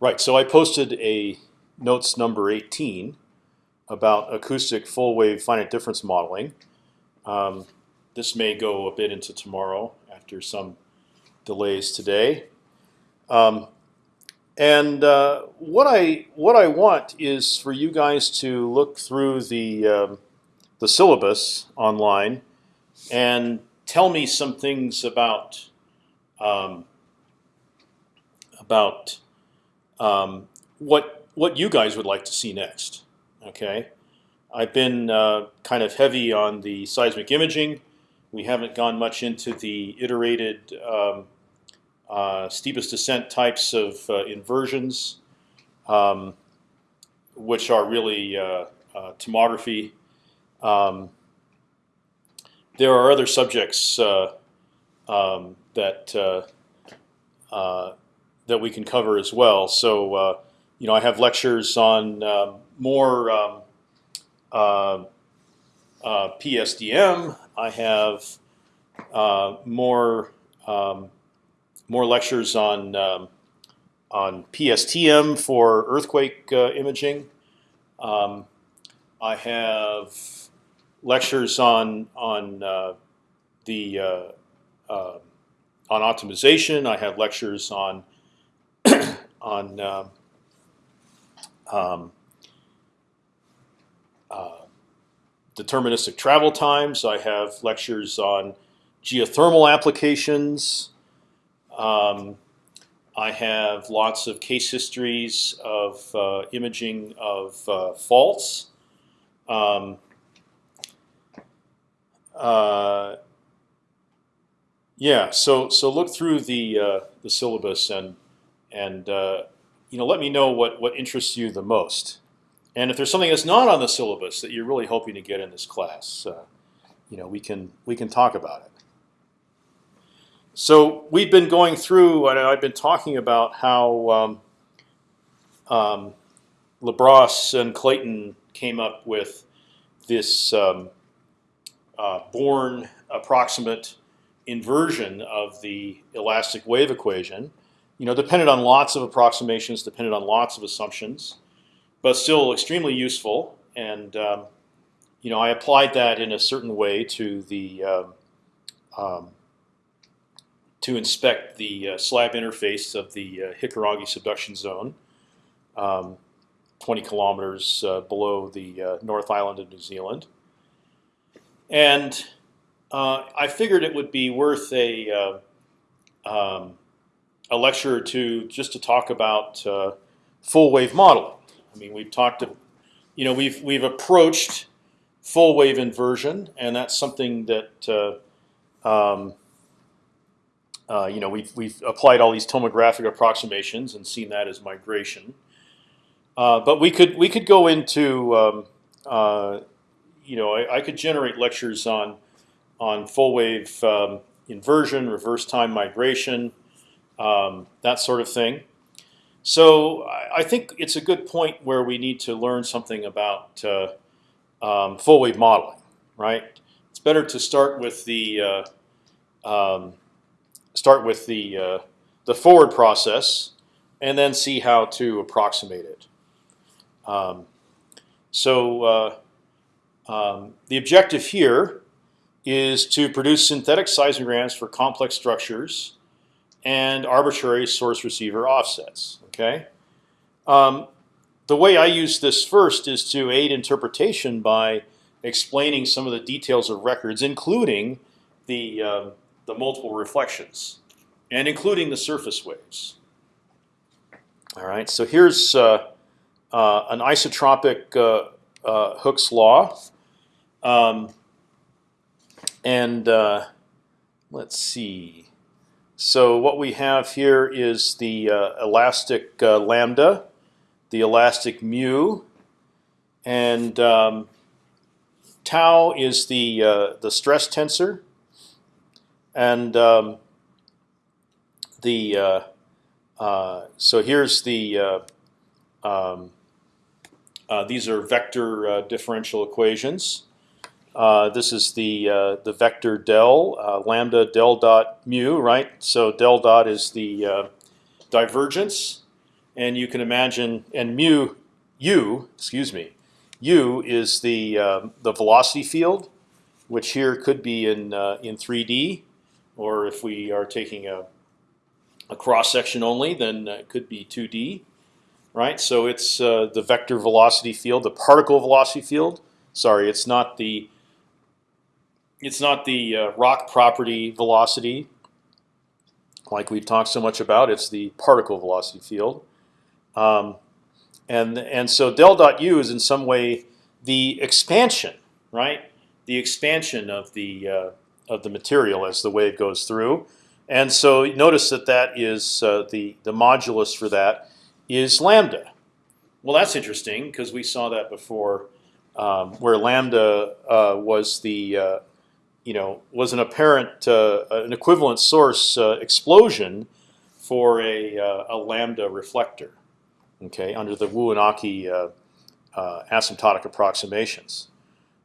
Right. So I posted a notes number 18 about acoustic full wave finite difference modeling. Um, this may go a bit into tomorrow after some delays today. Um, and uh, what I what I want is for you guys to look through the um, the syllabus online and tell me some things about um, about um, what what you guys would like to see next. Okay, I've been uh, kind of heavy on the seismic imaging. We haven't gone much into the iterated um, uh, steepest descent types of uh, inversions, um, which are really uh, uh, tomography. Um, there are other subjects uh, um, that that we can cover as well. So you know, I have lectures on um, more um, uh, uh, PSDM. I have uh, more um, more lectures on um, on PSTM for earthquake uh, imaging. Um, I have lectures on on uh, the uh, on optimization. I have lectures on on um, um, uh, deterministic travel times. I have lectures on geothermal applications. Um, I have lots of case histories of uh, imaging of uh, faults. Um, uh, yeah, so so look through the uh, the syllabus and and uh, you know, let me know what what interests you the most. And if there's something that's not on the syllabus that you're really hoping to get in this class, uh, you know, we can we can talk about it. So we've been going through, and I've been talking about how um, um, Labrosse and Clayton came up with this um, uh, Born approximate inversion of the elastic wave equation you know, depended on lots of approximations, depended on lots of assumptions, but still extremely useful. And um, you know, I applied that in a certain way to the um, um, to inspect the uh, slab interface of the uh, Hikurangi subduction zone, um, 20 kilometers uh, below the uh, North Island of New Zealand. And uh, I figured it would be worth a uh, um, a lecture or two just to talk about uh, full wave modeling. I mean, we've talked, to, you know, we've we've approached full wave inversion, and that's something that uh, um, uh, you know we've we've applied all these tomographic approximations and seen that as migration. Uh, but we could we could go into um, uh, you know I, I, could generate lectures on on full wave um, inversion, reverse time migration, um, that sort of thing. So I think it's a good point where we need to learn something about uh, um, full wave modeling, right? It's better to start with the uh, um, start with the uh, the forward process and then see how to approximate it. Um, so uh, um, the objective here is to produce synthetic seismograms for complex structures and arbitrary source receiver offsets. Okay. Um, the way I use this first is to aid interpretation by explaining some of the details of records, including the uh, the multiple reflections, and including the surface waves. All right. So here's uh, uh, an isotropic uh, uh, Hooke's law, um, and uh, let's see. So what we have here is the uh, elastic uh, lambda, the elastic mu, and um, tau is the uh, the stress tensor, and um, the uh, uh, so here's the uh, um, these are vector differential equations. Uh, this is the uh, the vector del uh, lambda del dot mu, right? So del dot is the divergence, and you can imagine and mu u excuse me u is the um, the velocity field, which here could be in in 3D, or if we are taking a a cross section only, then it could be 2D, right? So it's uh, the vector velocity field, the particle velocity field. Sorry, it's not the it's not the uh, rock property velocity, like we've talked so much about. It's the particle velocity field, um, and and so del dot u is in some way the expansion, right? The expansion of the uh, of the material as the wave goes through. And so notice that that is uh, the the modulus for that is lambda. Well, that's interesting because we saw that before, um, where lambda uh, was the uh, you know was an apparent uh, an equivalent source uh, explosion for a, uh, a lambda reflector. Okay, under the Wuenaki asymptotic approximations.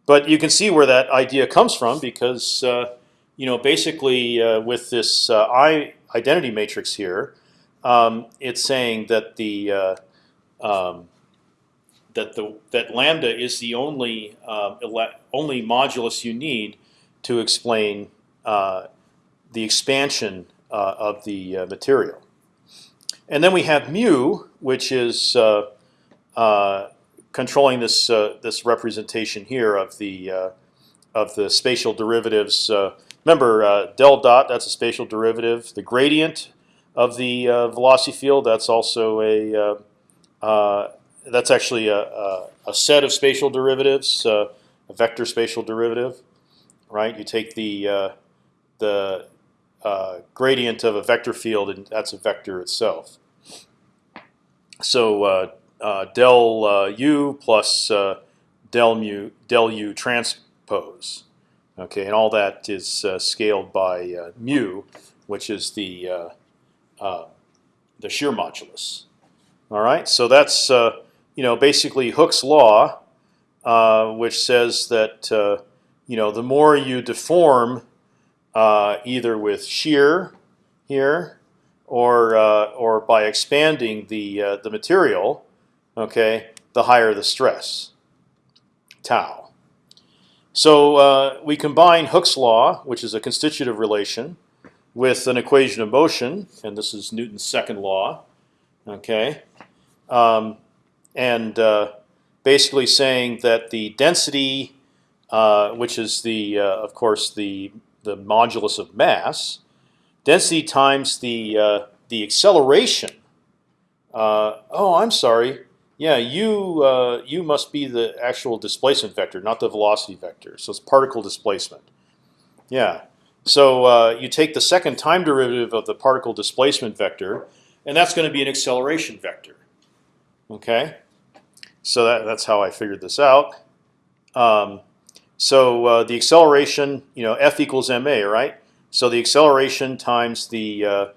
But you can see where that idea comes from because you know, basically uh, with this uh, I identity matrix here, um, it's saying that the uh, um, that the that lambda is the only um, only modulus you need to explain uh, the expansion uh, of the uh, material. And then we have mu, which is controlling this this representation here of the of the spatial derivatives Remember, uh, del dot, that's a spatial derivative. The gradient of the uh, velocity field, that's also a, uh, uh that's actually a, a, a, set of spatial derivatives, uh, a vector spatial derivative, right? You take the, uh, the gradient of a vector field, and that's a vector itself. So del u plus del mu del u transpose. Okay, and all that is uh, scaled by uh, mu, which is the uh, uh, the shear modulus. All right, so that's uh, you know basically Hooke's law, which says that you know the more you deform either with shear here or or by expanding the the material, okay, the higher the stress, tau. So uh, we combine Hooke's law, which is a constitutive relation, with an equation of motion, and this is Newton's second law. Okay, um, and uh, basically saying that the density, uh, which is the, uh, of course, the the modulus of mass, density times the uh, the acceleration. Uh, oh, I'm sorry. Yeah, you uh, you must be the actual displacement vector, not the velocity vector. So it's particle displacement. Yeah. So you take the second time derivative of the particle displacement vector, and that's going to be an acceleration vector. Okay. So that, that's how I figured this out. Um, so uh, the acceleration, you know, f equals ma, right? So the acceleration times the uh,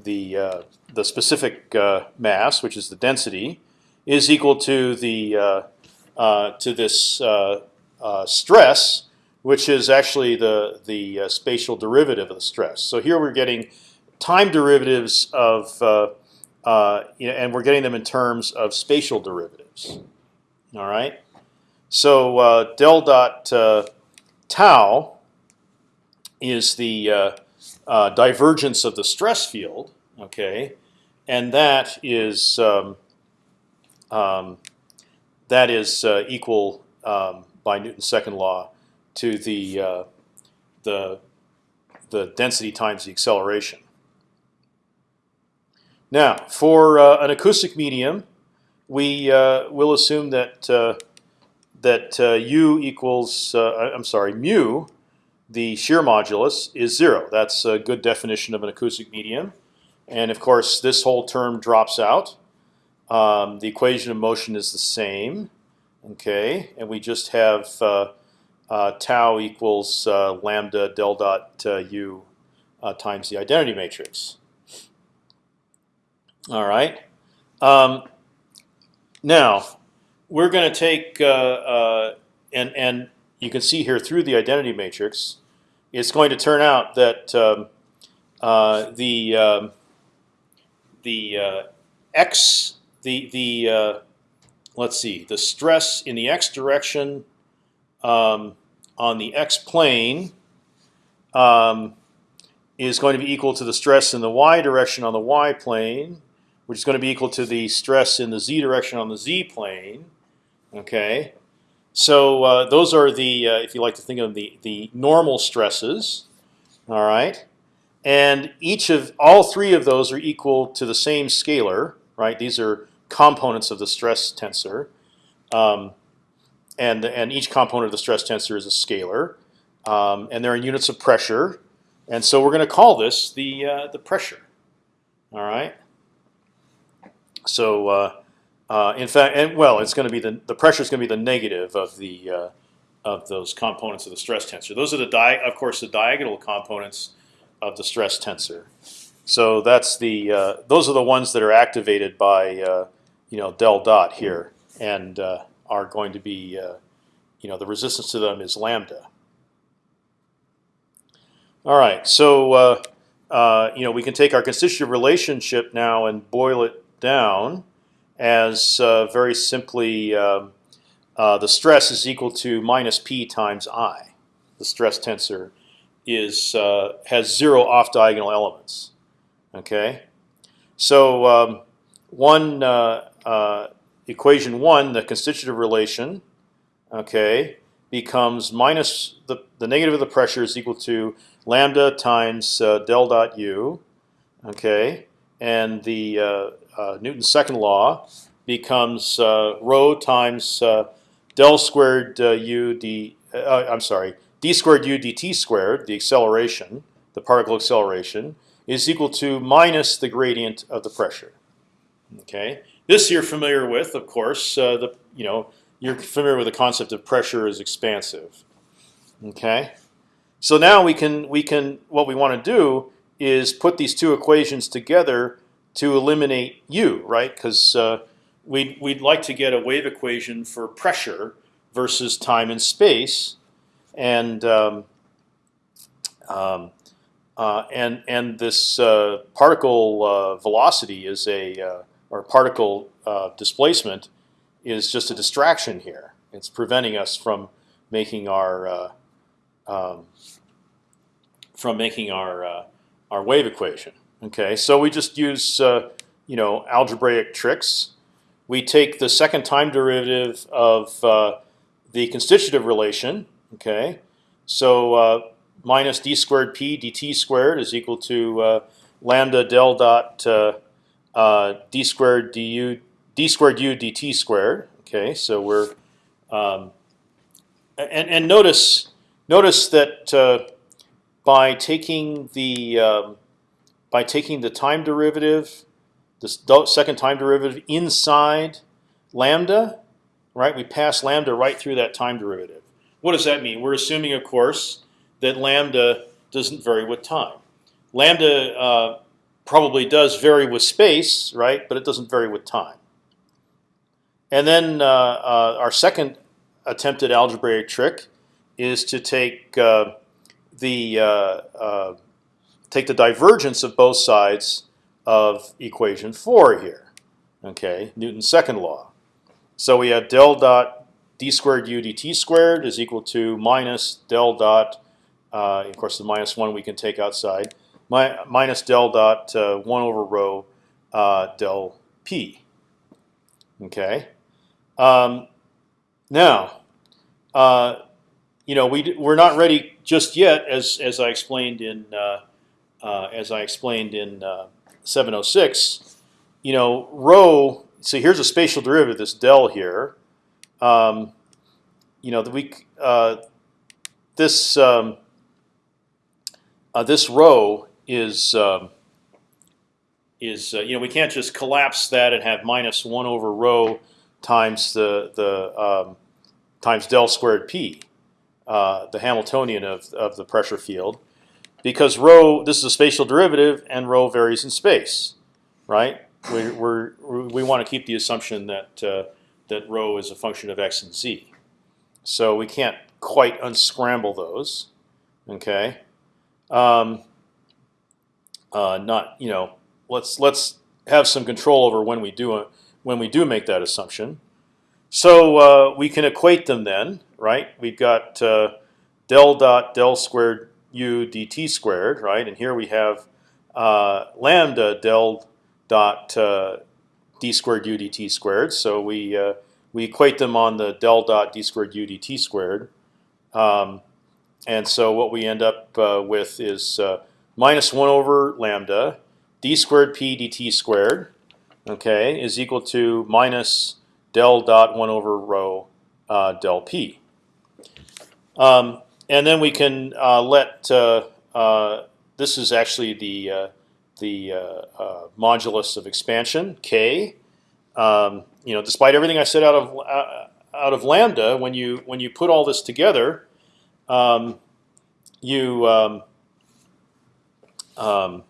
the uh, the specific uh, mass, which is the density is equal to the uh, uh, to this stress, which is actually the the spatial derivative of the stress. So here we're getting time derivatives of you know, and we're getting them in terms of spatial derivatives. All right. So uh, del dot uh, tau is the divergence of the stress field. Okay, and that is um, um, that is uh, equal um, by Newton's second law to the uh, the the density times the acceleration. Now, for uh, an acoustic medium, we uh, will assume that uh, that uh, u equals I'm sorry mu, the shear modulus is zero. That's a good definition of an acoustic medium, and of course this whole term drops out. Um, the equation of motion is the same, okay, and we just have uh, uh, tau equals uh, lambda del dot uh, u uh, times the identity matrix. All right. Um, now we're going to take uh, and and you can see here through the identity matrix, it's going to turn out that um, the um, the x the the uh, let's see the stress in the x direction um, on the x plane um, is going to be equal to the stress in the y direction on the y plane, which is going to be equal to the stress in the z direction on the z plane. Okay, so uh, those are the, uh, if you like to think of the the normal stresses. All right, and each of all three of those are equal to the same scalar. Right, these are components of the stress tensor, um, and and each component of the stress tensor is a scalar, um, and they're in units of pressure. And so we're going to call this the uh, the pressure. All right. So uh, uh, in fact, and well, it's going to be the the pressure is going to be the negative of the uh, of those components of the stress tensor. Those are the di of course the diagonal components of the stress tensor. So that's the uh, those are the ones that are activated by uh, you know del dot here and are going to be you know the resistance to them is lambda. All right, so uh, uh, you know we can take our constitutive relationship now and boil it down as uh, very simply um, uh, the stress is equal to minus p times i. The stress tensor is uh, has zero off diagonal elements. Okay, so um, one equation one, the constitutive relation, okay, becomes minus the the negative of the pressure is equal to lambda times uh, del dot u, okay, and the uh, Newton's second law becomes uh, rho times uh, del squared uh, u d. I'm sorry, d squared u dt squared, the acceleration, the particle acceleration, is equal to minus the gradient of the pressure. Okay, this you're familiar with, of course. the you know you're familiar with the concept of pressure is expansive. Okay. So now we can we can what we want to do is put these two equations together to eliminate u, right? Because uh, we'd we'd like to get a wave equation for pressure versus time and space, and um, um, uh, and and this uh, particle uh, velocity is a uh, or particle uh, displacement is just a distraction here. It's preventing us from making our um, from making our uh, our wave equation. Okay, so we just use uh, you know algebraic tricks. We take the second time derivative of uh, the constitutive relation. Okay, so uh, minus d squared p dt squared is equal to uh, lambda del dot uh, d squared du d squared u dt squared. Okay, so we're um, and and notice notice that by taking the um, by taking the time derivative, the second time derivative inside lambda, right? We pass lambda right through that time derivative. What does that mean? We're assuming, of course, that lambda doesn't vary with time. Lambda uh, probably does vary with space, right? But it doesn't vary with time. And then uh, uh, our second attempted algebraic trick is to take uh, the uh, uh, take the divergence of both sides of equation four here. Okay, Newton's second law. So we have del dot d squared u dt squared is equal to minus del dot. Uh, of course, the minus one we can take outside. My, minus del dot uh, one over rho uh, del p. Okay. Um, now, uh, you know, we we're not ready just yet, as as I explained in uh, as I explained in uh, 706. You know, rho. So here's a spatial derivative, this del here. Um, you know, the we uh, this um, uh, this rho is um, is uh, you know we can't just collapse that and have minus one over rho times the the um, times del squared p uh, the Hamiltonian of, of the pressure field, because rho this is a spatial derivative and rho varies in space, right? We we want to keep the assumption that uh, that rho is a function of x and z, so we can't quite unscramble those. Okay, um, uh, not you know let's let's have some control over when we do a, when we do make that assumption. So uh, we can equate them then, right? We've got uh, del dot del squared u dt squared, right? And here we have uh, lambda del dot uh, d squared u dt squared. So we uh, we equate them on the del dot d squared u dt squared. Um, and so what we end up uh, with is uh, minus one over lambda d squared p dt squared, okay, is equal to minus del dot one over rho uh, del p. Um, and then we can uh, let uh, uh, this is actually the the modulus of expansion k. Um, you know, despite everything I said out of out of lambda, when you when you put all this together, um, you um, um,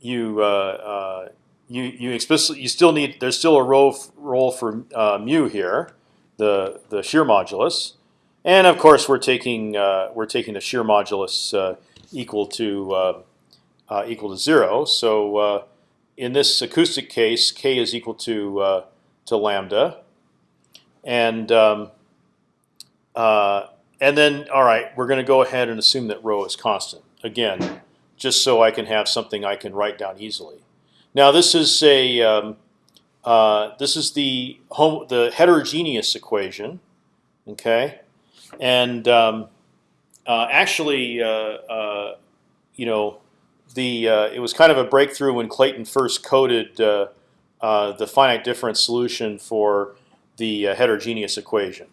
you uh, uh, you you explicitly you still need there's still a role role for uh, mu here, the the shear modulus, and of course we're taking uh, we're taking the shear modulus uh, equal to uh, equal to zero. So in this acoustic case, k is equal to to lambda, and um, and then all right, we're going to go ahead and assume that rho is constant again just so I can have something I can write down easily. Now this is a um, uh, this is the home the heterogeneous equation, okay, and um, uh, actually, uh, uh you know, the uh, it was kind of a breakthrough when Clayton first coded uh, the finite difference solution for the heterogeneous equation.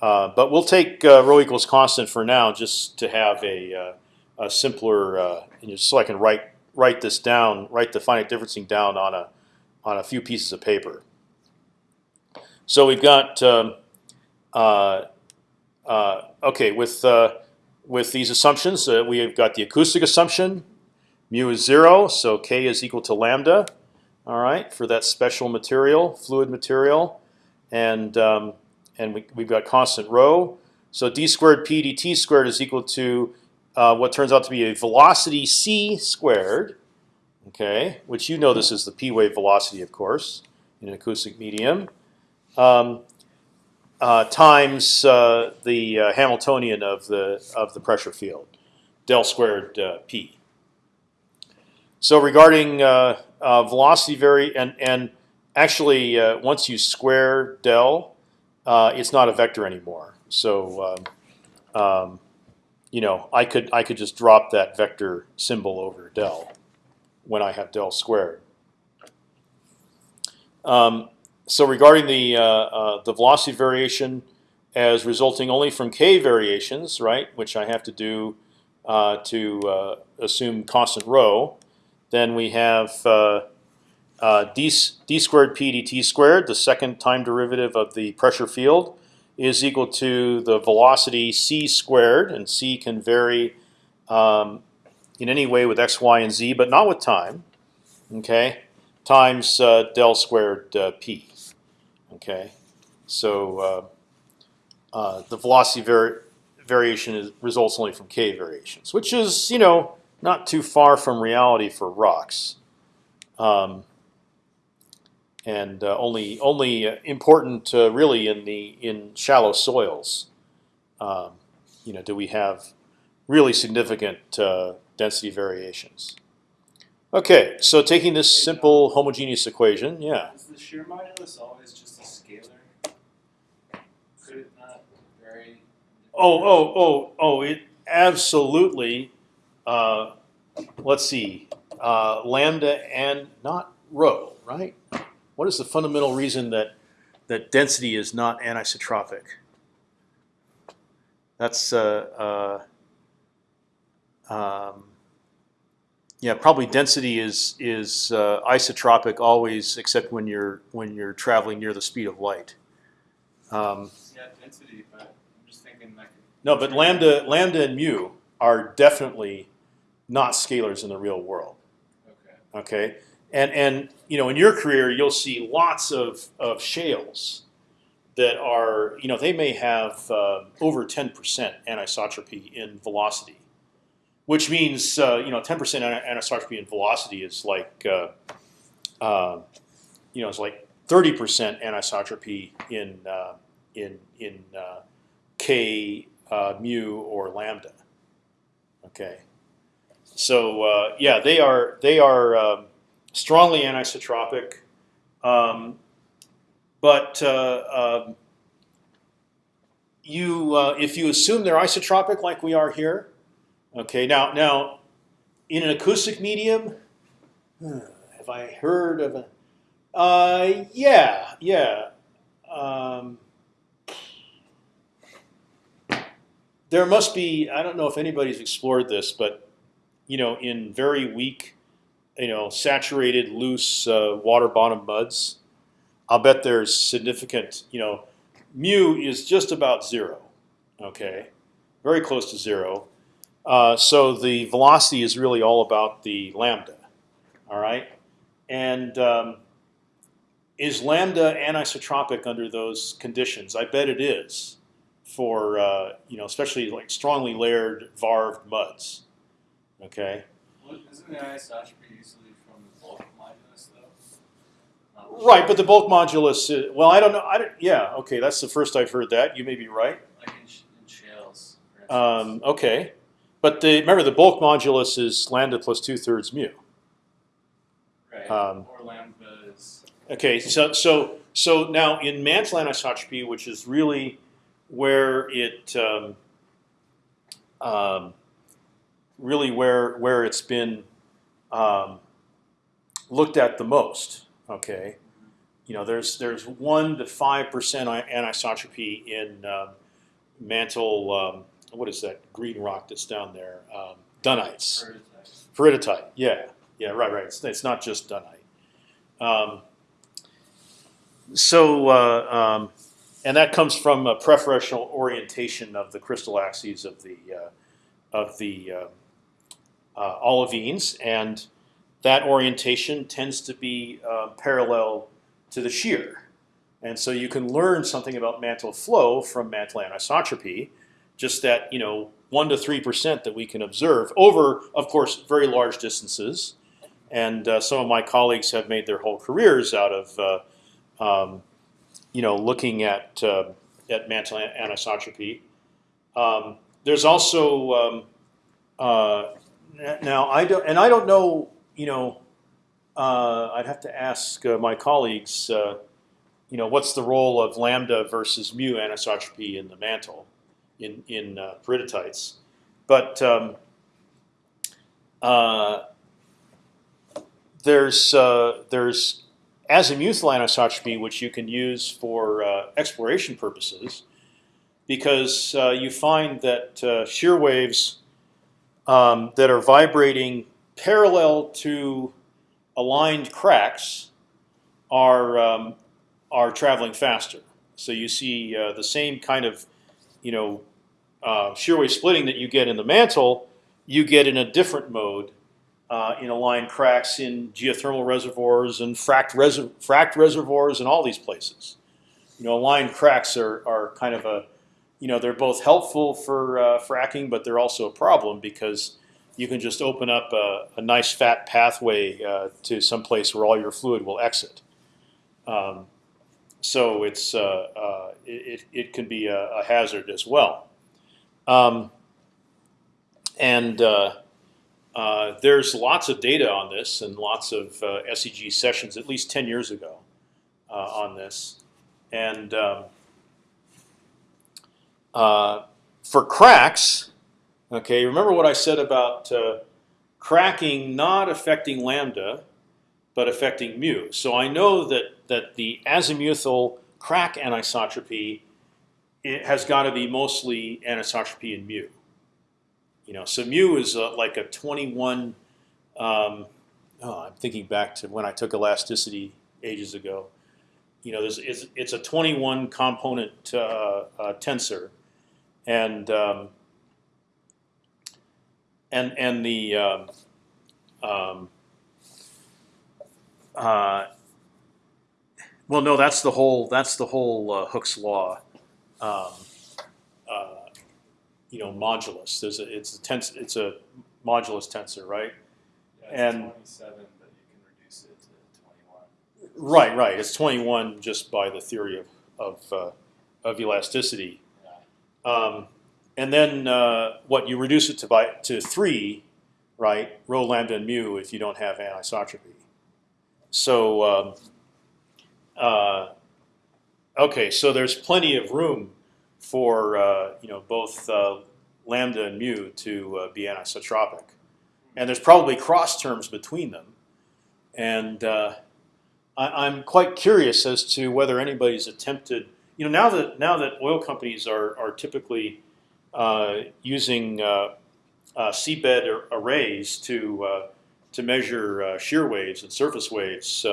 but we'll take rho equals constant for now, just to have a a simpler, so I can write write this down, write the finite differencing down on a on a few pieces of paper. So we've got um, uh, okay with uh, with these assumptions. Uh, we have got the acoustic assumption, mu is zero, so k is equal to lambda. All right, for that special material, fluid material, and um, and we, we've got constant rho. So d squared p dt squared is equal to uh, what turns out to be a velocity c squared, okay, which you know this is the p wave velocity, of course, in an acoustic medium, um, uh, times uh, the uh, Hamiltonian of the of the pressure field, del squared uh, p. So regarding uh, velocity vary and and actually once you square del, it's not a vector anymore. So um, um, you know, I could I could just drop that vector symbol over del when I have del squared. Um, so regarding the uh, uh, the velocity variation as resulting only from k variations, right, which I have to do uh, to uh, assume constant rho, then we have d, d squared p dt squared, the second time derivative of the pressure field, is equal to the velocity c squared, and c can vary um, in any way with x, y, and z, but not with time. Okay, times uh, del squared uh, p. Okay, so uh, uh the velocity vari variation is, results only from k variations, which is you know not too far from reality for rocks. Um, and uh, only only uh, important uh, really in the in shallow soils. Um, you know, do we have really significant uh, density variations? Okay, so taking this simple homogeneous equation, yeah. Is the shear modulus always just a scalar? Could it not vary? Oh, oh, oh, oh! It absolutely. Uh, let's see, uh, lambda and not rho, right? What is the fundamental reason that that density is not anisotropic? That's uh, uh, um, yeah, probably density is is uh, isotropic always, except when you're when you're traveling near the speed of light. Um, yeah, density, No, but lambda lambda and mu are definitely not scalars in the real world. Okay. Okay and and you know in your career you'll see lots of of shales that are you know they may have uh, over 10% anisotropy in velocity, which means uh, you know 10% anisotropy in velocity is like uh, uh, you know, it's like 30% anisotropy in uh, in in uh, k uh, mu or lambda. Okay, so uh, yeah, they are they are um, strongly anisotropic, um, but uh, um, you uh, if you assume they're isotropic like we are here, okay. Now now, in an acoustic medium, have I heard of a? Uh, yeah, yeah. Um, there must be. I don't know if anybody's explored this, but you know, in very weak, you know, saturated, loose uh, water bottom muds, I'll bet there's significant. You know, mu is just about zero. Okay, very close to zero. Uh, so the velocity is really all about the lambda. All right, and um, is lambda anisotropic under those conditions? I bet it is for uh, you know especially like strongly layered varved muds. Okay. Well, isn't the anisotropy usually from the bulk modulus though? Right, but the bulk modulus. Is, well, I don't know. I don't, yeah. Okay, that's the first I've heard that. You may be right. Like in, in shales. Um, okay, but the remember the bulk modulus is lambda plus two thirds mu. right. um, or lambda is. Okay, so so so now in mantle anisotropy, which is really where it um, um, really where where it's been um, looked at the most. Okay, you know, there's there's one to five percent anisotropy in um, mantle. Um, what is that green rock that's down there? Um, Dunites. Peridotite, yeah, yeah, right, right. It's, it's not just dunite. Um, so, uh, um, and that comes from a preferential orientation of the crystal axes of the uh, of the uh, uh, olivines, and that orientation tends to be parallel to the shear. And so you can learn something about mantle flow from mantle anisotropy, just that you know one to three percent that we can observe over, of course, very large distances. And uh, some of my colleagues have made their whole careers out of, uh, um, you know, looking at uh, at mantle anisotropy. Um, there's also um, uh, now I don't, and I don't know, you know, uh, I'd have to ask uh, my colleagues, uh, you know, what's the role of lambda versus mu anisotropy in the mantle in in uh, peridotites, but um, uh, there's there's azimuthal anisotropy which you can use for uh, exploration purposes, because uh, you find that uh, shear waves um, that are vibrating parallel to aligned cracks are um, are traveling faster. So you see uh, the same kind of you know uh, shear wave splitting that you get in the mantle, you get in a different mode uh, in aligned cracks in geothermal reservoirs and fracked, fracked reservoirs and all these places. You know, aligned cracks are, are kind of a, you know, they're both helpful for uh, fracking, but they're also a problem because you can just open up a, a nice fat pathway uh, to some place where all your fluid will exit. Um, so it's uh, uh, it, it can be a, a hazard as well. Um, and uh, uh, there's lots of data on this and lots of uh, SEG sessions, at least 10 years ago, uh, on this. And um, uh, for cracks, okay, remember what I said about uh, cracking not affecting lambda, but affecting mu. So I know that that the azimuthal crack anisotropy it has got to be mostly anisotropy in mu. You know, so mu is uh, like a 21. Um, oh, I'm thinking back to when I took elasticity ages ago. You know, it's, it's a 21 component uh, uh, tensor, and um, and and the um, um, uh, well, no, that's the whole that's the whole uh, Hooke's law. You know, modulus. There's a, it's a tens, it's a modulus tensor, right? Yeah, it's And- 27, but you can reduce it to 21. Right, right. It's 21 just by the theory of of, uh, of elasticity. Yeah. Um, and then uh, what you reduce it to by to three, right? Rho lambda and mu if you don't have anisotropy. So um, uh, okay, so there's plenty of room for uh, you know both uh, lambda and mu to uh, be anisotropic, and there's probably cross terms between them, and uh, I, I'm quite curious as to whether anybody's attempted. You know, now that now that oil companies are are typically uh, using seabed ar- arrays to to measure shear waves and surface waves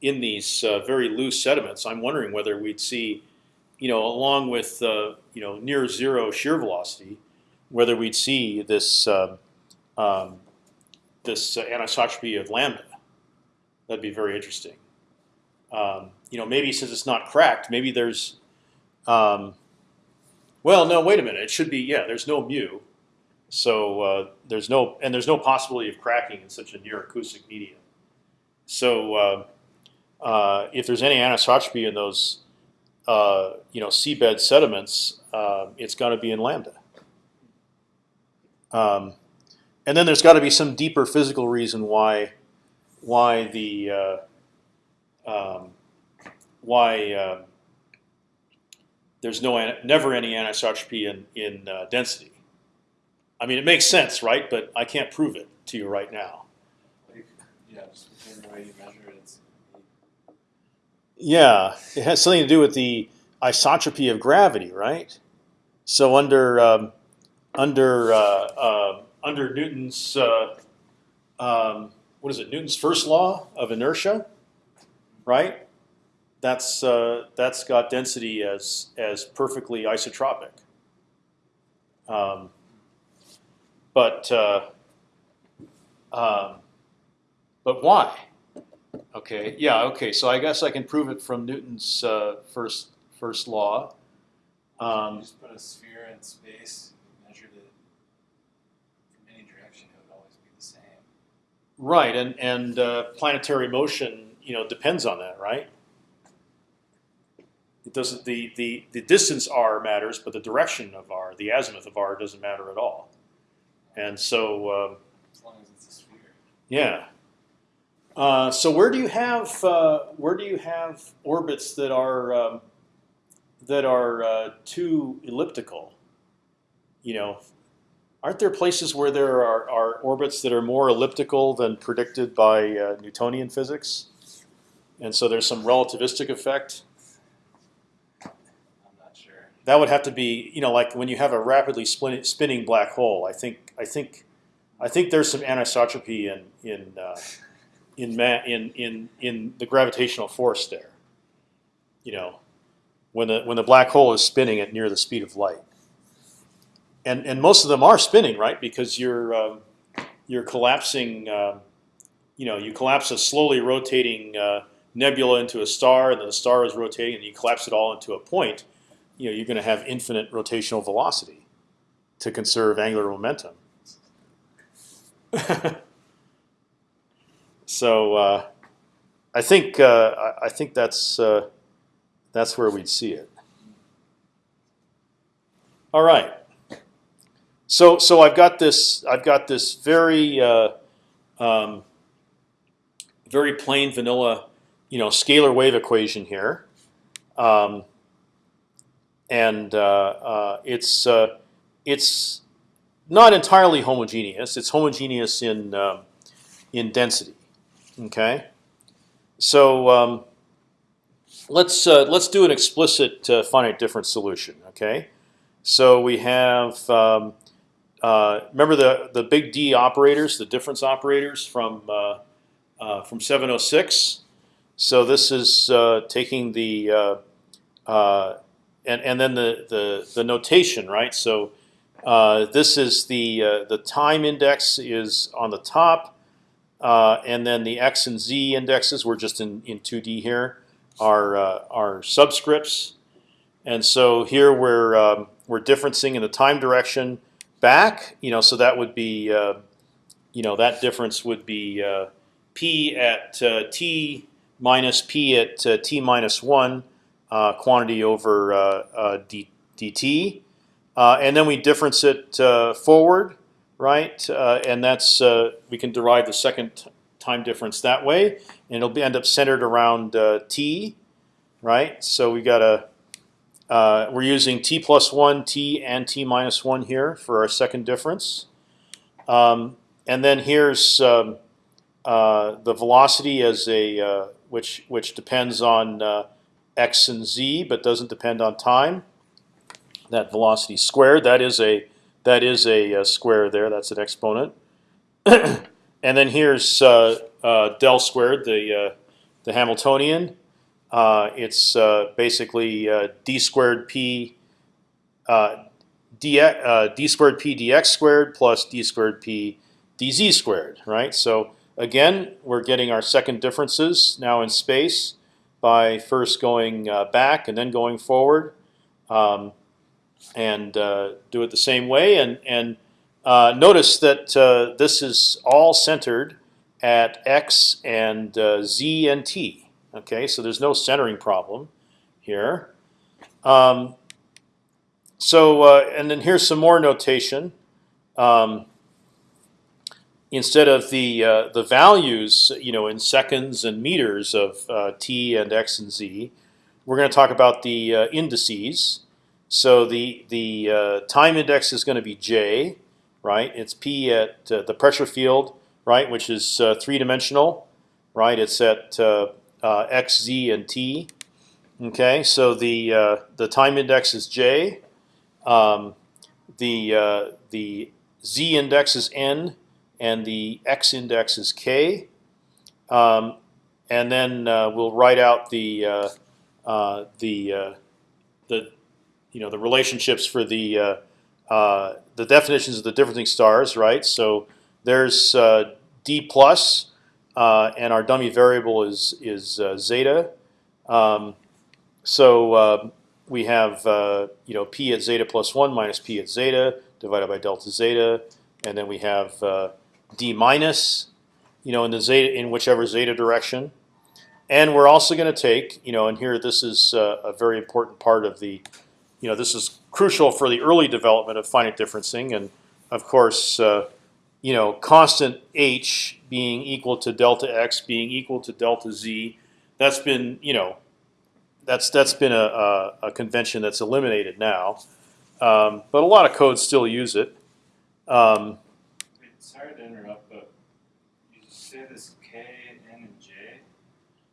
in these very loose sediments. I'm wondering whether we'd see, you know, along with uh, you know near zero shear velocity, whether we'd see this um, um, this uh, anisotropy of lambda. That'd be very interesting. Um, you know, maybe since it's not cracked, maybe there's um, well, no, wait a minute. It should be yeah. There's no mu, so uh, there's no and there's no possibility of cracking in such a near acoustic medium. So uh, uh, if there's any anisotropy in those uh, you know seabed sediments, uh, it's got to be in lambda. Um, and then there's got to be some deeper physical reason why why the uh, um, why um, there's no never any anisotropy in in uh, density. I mean, it makes sense, right? But I can't prove it to you right now. Like, yeah, just between the way you measure it, it's Yeah, it has something to do with the isotropy of gravity, right? So under um, under uh, uh, under Newton's uh, um, what is it? Newton's first law of inertia, right? That's uh, that's got density as as perfectly isotropic. Um, but uh, um, but why? Okay, yeah, okay. So I guess I can prove it from Newton's uh, first first law. Um, just put a sphere in space, measured it from any direction, it would always be the same. right, and and uh, planetary motion, you know, depends on that, right? It doesn't. The the the distance r matters, but the direction of r, the azimuth of r, doesn't matter at all. And so, um, As long as it's a sphere. yeah. Uh, so where do you have uh, where do you have orbits that are um, that are uh, too elliptical? You know, aren't there places where there are, are orbits that are more elliptical than predicted by uh, Newtonian physics? And so there's some relativistic effect. I'm not sure. That would have to be, you know, like when you have a rapidly spin, spinning black hole. I think, I think, I think there's some anisotropy in in uh, in, in in in the gravitational force there. You know, when the when the black hole is spinning at near the speed of light. And and most of them are spinning, right? Because you're um, you're collapsing. Um, you know, you collapse a slowly rotating uh, nebula into a star, and then the star is rotating, and you collapse it all into a point. You know, you're going to have infinite rotational velocity to conserve angular momentum. so uh, I think uh, I- think that's uh, that's where we'd see it. All right. So so I've got this I've got this very uh, um, very plain vanilla you know scalar wave equation here, um, and uh, uh, it's it's not entirely homogeneous. It's homogeneous in um, in density. Okay, so um, let's uh, let's do an explicit uh, finite difference solution. Okay, so we have um, uh, remember the the big D operators, the difference operators from uh, uh, from 706. So this is uh, taking the and and then the the the notation, right? So this is the the time index is on the top, uh, and then the x and z indexes. We're just in in 2D here are uh, are subscripts, and so here we're um, we're differencing in the time direction back. You know, so that would be uh, you know that difference would be uh, p at uh, t minus p at uh, t minus one uh, quantity over d, dt, and then we difference it forward, right? Uh, and that's uh, we can derive the second time difference that way, and it'll be, end up centered around uh, t, right? So we got a uh, we're using t plus one, t and t minus one here for our second difference, um, and then here's um, uh, the velocity as a uh, which which depends on x and z, but doesn't depend on time. That velocity squared. That is a that is a, uh square there. That's an exponent. and then here's uh, uh, del squared, the uh, the Hamiltonian. It's basically d squared p d, d squared p dx squared plus d squared p dz squared, right? So again, we're getting our second differences now in space by first going uh, back and then going forward, um, and uh, do it the same way. And and uh, notice that uh, this is all centered at x and uh, z and t. Okay, so there's no centering problem here. Um, so uh, and then here's some more notation. Um, instead of the uh, the values, you know, in seconds and meters of t and x and z, we're going to talk about the indices. So the the uh, time index is going to be j, right? It's p at uh, the pressure field, right, which is uh, three dimensional, right? It's at x, z, and t. Okay, so the the time index is j. Um, the the z index is n and the x index is k. Um, and then uh, we'll write out the uh, uh, the uh, the you know the relationships for the uh, uh, the definitions of the differencing stars, right? So there's d plus, and our dummy variable is is zeta. Um, so we have you know p at zeta plus one minus p at zeta divided by delta zeta, and then we have d minus, you know, in the zeta in whichever zeta direction. And we're also going to take, you know, and here this is uh, a very important part of the, you know, this is crucial for the early development of finite differencing, and of course, uh, you know, constant h being equal to delta x being equal to delta z. That's been, you know, that's that's been a, a, a convention that's eliminated now, um, but a lot of codes still use it. Um, Sorry to interrupt, but you say this K, N, and J,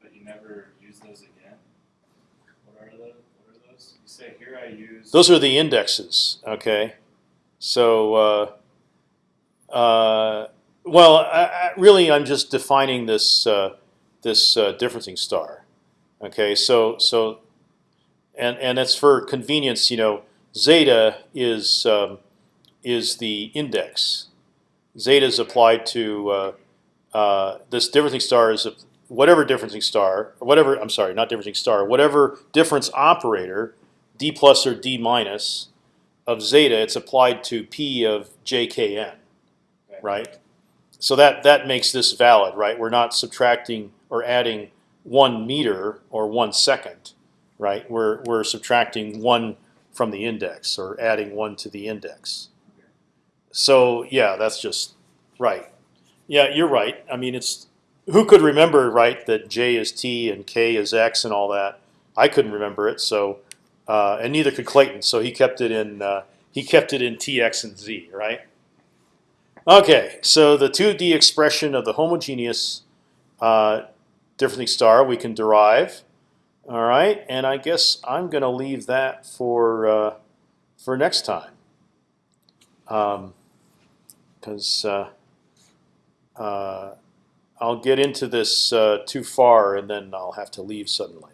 but you never use those again. What are those? What are those? You say here I. Those are the indexes. Okay, so uh, uh, well, I, I, really, I'm just defining this uh, this uh, differencing star. Okay, so so and and that's for convenience. You know, zeta is um, is the index. Zeta is applied to uh, uh, this differencing star is whatever differencing star, whatever I'm sorry, not differencing star, whatever difference operator, d plus or d minus of zeta, it's applied to p of jkn, right? So that that makes this valid, right? We're not subtracting or adding one meter or one second, right? We're we're subtracting one from the index or adding one to the index. So yeah, that's just right. Yeah, you're right. I mean, it's who could remember right that j is t and k is x and all that. I couldn't remember it, so uh, and neither could Clayton. So he kept it in uh, he kept it in t, x, and z, right? Okay, so the 2D expression of the homogeneous uh, star we can derive. All right, and I guess I'm going to leave that for uh, for next time. Um, because uh, uh, I'll get into this uh, too far and then I'll have to leave suddenly.